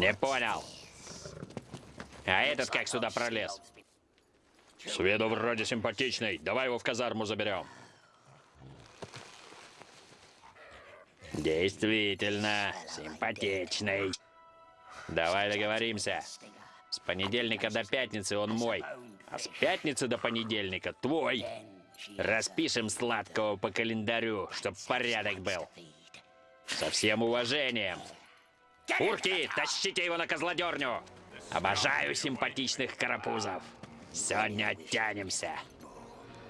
Не понял. А этот как сюда пролез? С виду вроде симпатичный. Давай его в казарму заберем. Действительно, симпатичный. Давай договоримся. С понедельника до пятницы он мой, а с пятницы до понедельника твой. Распишем сладкого по календарю, чтоб порядок был. Со всем уважением. Урки, тащите его на козлодерню! Обожаю симпатичных карапузов. Сегодня оттянемся.